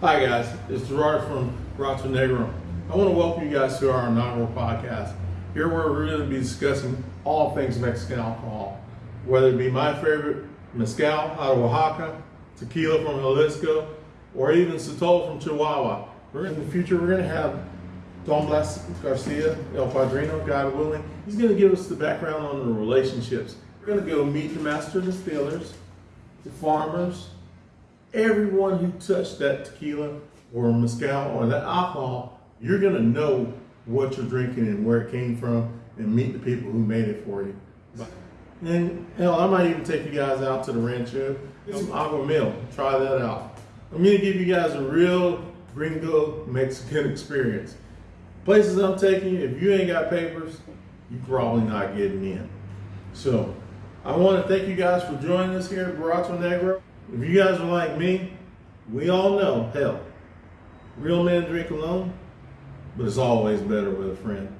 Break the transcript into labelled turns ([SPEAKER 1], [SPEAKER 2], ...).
[SPEAKER 1] Hi guys, it's Gerard from Rato Negro. I want to welcome you guys to our inaugural podcast. Here we're going to be discussing all things Mexican alcohol, whether it be my favorite mezcal out of Oaxaca, tequila from Jalisco, or even Sotol from Chihuahua. We're in the future we're going to have Don Blas Garcia, El Padrino, God willing. He's going to give us the background on the relationships. We're going to go meet the master distillers, the farmers, everyone who touched that tequila or mezcal or that alcohol, you're gonna know what you're drinking and where it came from and meet the people who made it for you. And hell, I might even take you guys out to the rancho, some aguamiel, try that out. I'm gonna give you guys a real gringo Mexican experience. Places I'm taking you, if you ain't got papers, you're probably not getting in. So I want to thank you guys for joining us here at Barato Negro. If you guys are like me, we all know, hell, real men drink alone, but it's always better with a friend.